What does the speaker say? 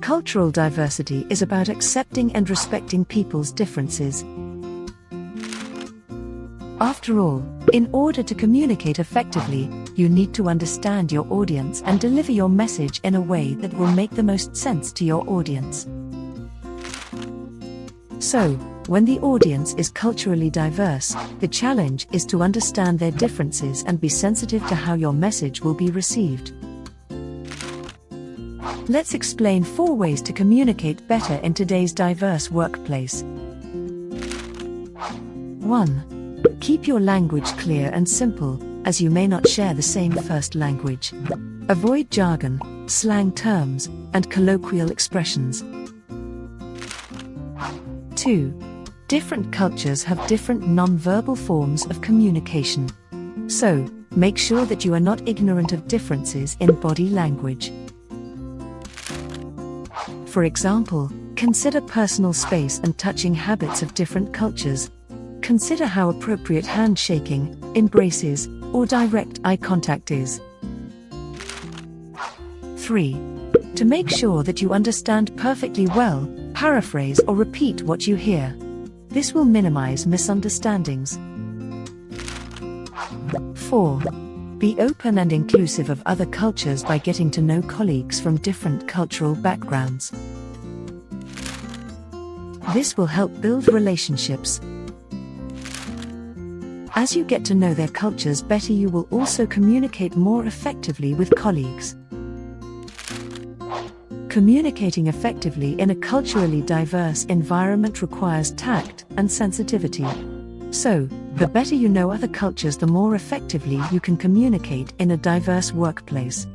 Cultural diversity is about accepting and respecting people's differences. After all, in order to communicate effectively, you need to understand your audience and deliver your message in a way that will make the most sense to your audience. So, when the audience is culturally diverse, the challenge is to understand their differences and be sensitive to how your message will be received. Let's explain four ways to communicate better in today's diverse workplace. 1. Keep your language clear and simple, as you may not share the same first language. Avoid jargon, slang terms, and colloquial expressions. 2. Different cultures have different non-verbal forms of communication. So, make sure that you are not ignorant of differences in body language. For example, consider personal space and touching habits of different cultures. Consider how appropriate handshaking, embraces, or direct eye contact is. 3. To make sure that you understand perfectly well, paraphrase or repeat what you hear. This will minimize misunderstandings. 4. Be open and inclusive of other cultures by getting to know colleagues from different cultural backgrounds. This will help build relationships. As you get to know their cultures better, you will also communicate more effectively with colleagues. Communicating effectively in a culturally diverse environment requires tact and sensitivity. So, the better you know other cultures, the more effectively you can communicate in a diverse workplace.